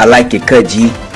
I like it G.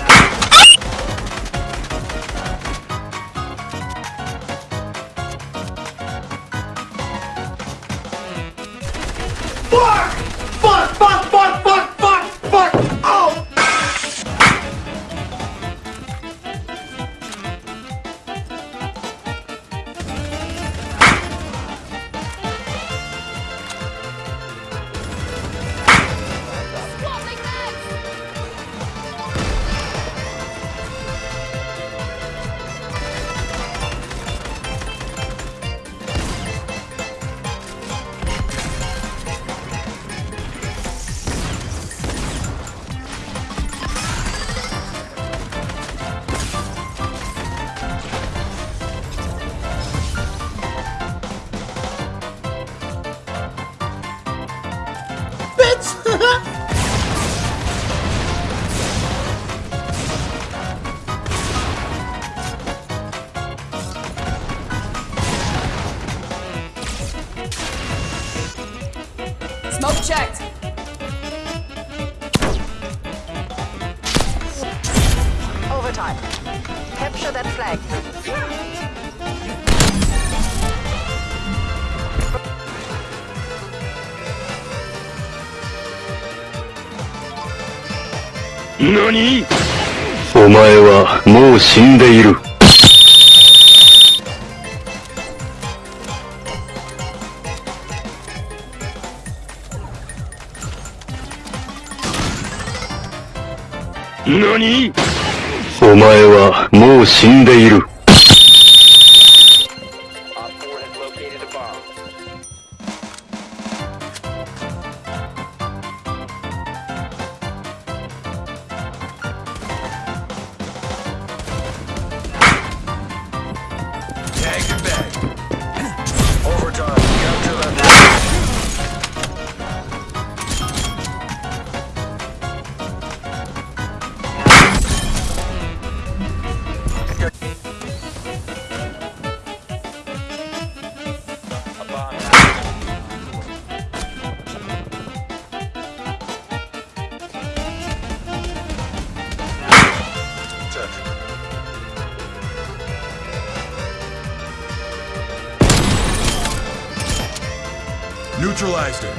Smoke checked. Overtime. Capture that flag. NANI? お前はもう死んでいる。何？お前はもう死んでいる。Neutralized her.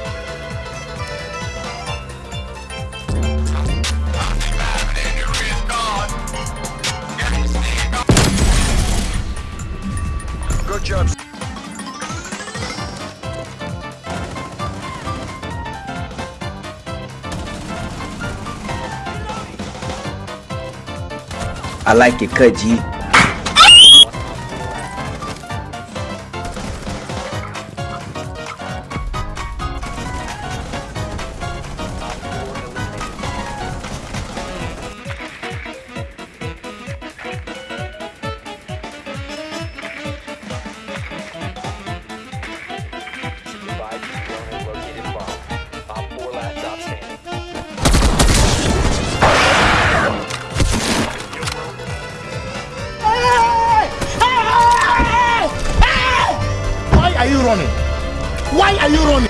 Good job. I like it cut G. running? Why are you running?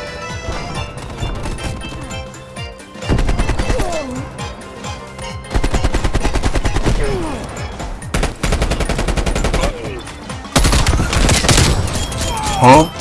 Huh?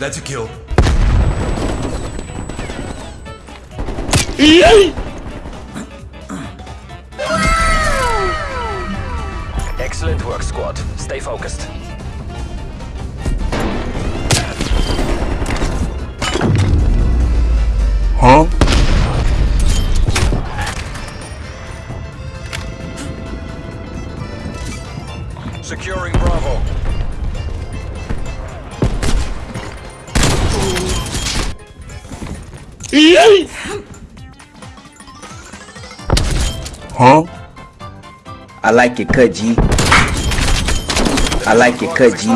That's a kill. Excellent work, squad. Stay focused. Huh? Huh? I like it, cut G. I like it, cut G.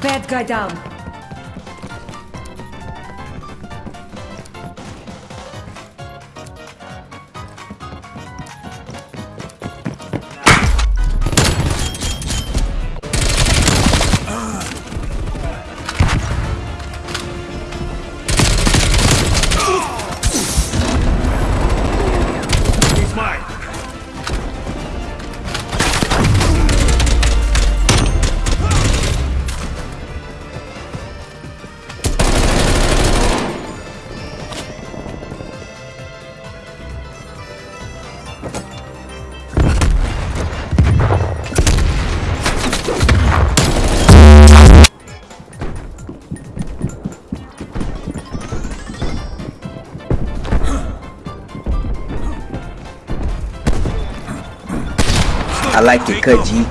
Bad guy down. I like it, cut G.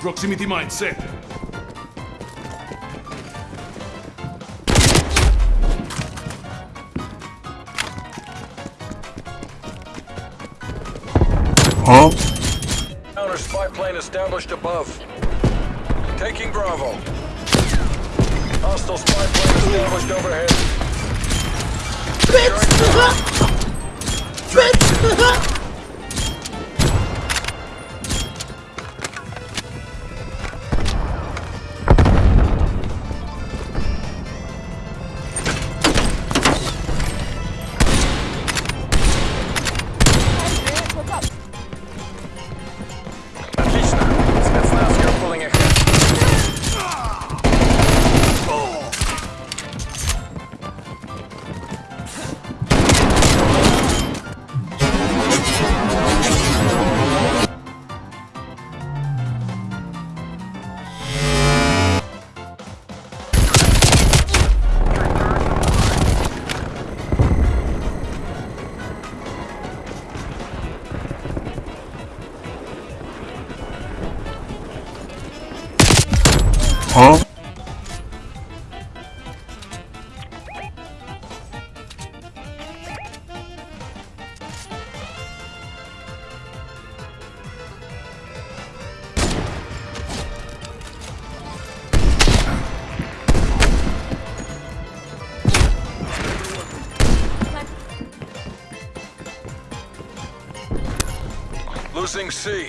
Proximity mindset. Huh? Counter spy plane established above. Taking Bravo. Hostile spy plane established overhead. Bitch! Bitch! Losing C.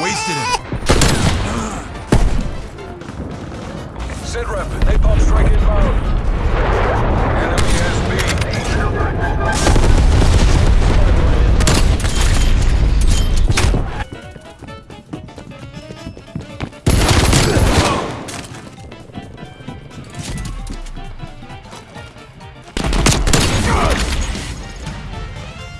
Wasted it. Sit rep. Napalm strike inbound. Enemy has B.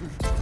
Mm-hmm.